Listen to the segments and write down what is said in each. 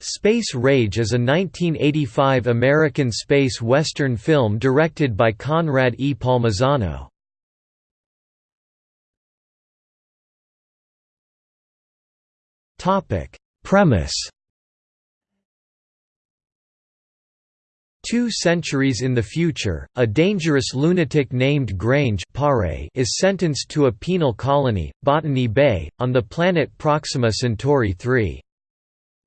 Space Rage is a 1985 American space western film directed by Conrad E. Palmisano. Premise Two centuries in the future, a dangerous lunatic named Grange Pare is sentenced to a penal colony, Botany Bay, on the planet Proxima Centauri 3.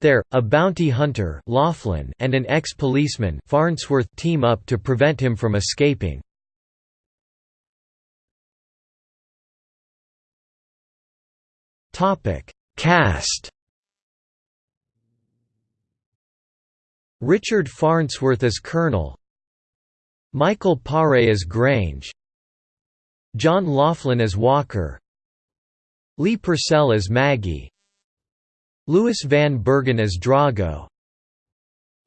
There, a bounty hunter Laughlin and an ex-policeman Farnsworth team up to prevent him from escaping. Cast Richard Farnsworth as Colonel Michael Paré as Grange John Laughlin as Walker Lee Purcell as Maggie Lewis Van Bergen as Drago.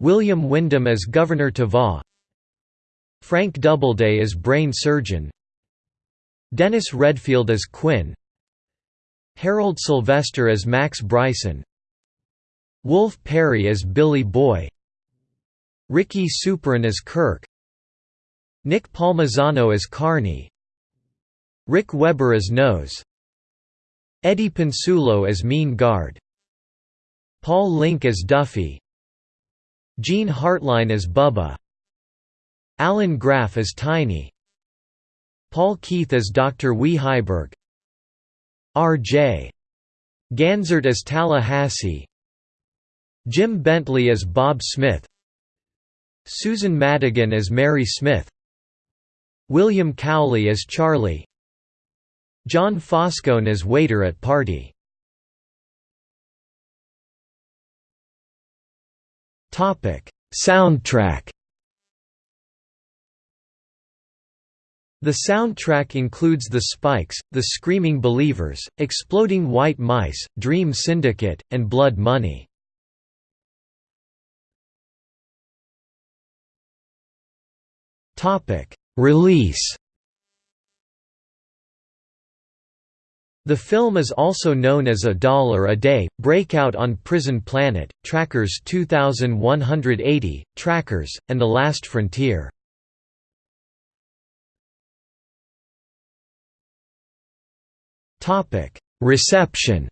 William Windom as Governor Tava Frank Doubleday as Brain Surgeon. Dennis Redfield as Quinn. Harold Sylvester as Max Bryson. Wolf Perry as Billy Boy. Ricky Supran as Kirk. Nick Palmisano as Carney. Rick Weber as Nose. Eddie Pennsulo as Mean Guard Paul Link as Duffy. Gene Hartline as Bubba. Alan Graff as Tiny. Paul Keith as Dr. Wee Heiberg R.J. Ganzert as Tallahassee. Jim Bentley as Bob Smith. Susan Madigan as Mary Smith. William Cowley as Charlie. John Foscone as waiter at party Soundtrack The soundtrack includes The Spikes, The Screaming Believers, Exploding White Mice, Dream Syndicate, and Blood Money. Release The film is also known as A Dollar a Day, Breakout on Prison Planet, Trackers 2180, Trackers, and The Last Frontier. Reception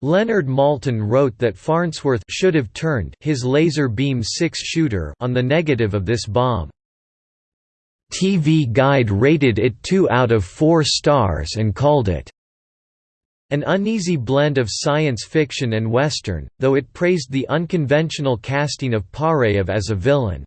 Leonard Maltin wrote that Farnsworth should have turned his laser beam six-shooter on the negative of this bomb. TV Guide rated it 2 out of 4 stars and called it an uneasy blend of science fiction and western, though it praised the unconventional casting of Parev as a villain.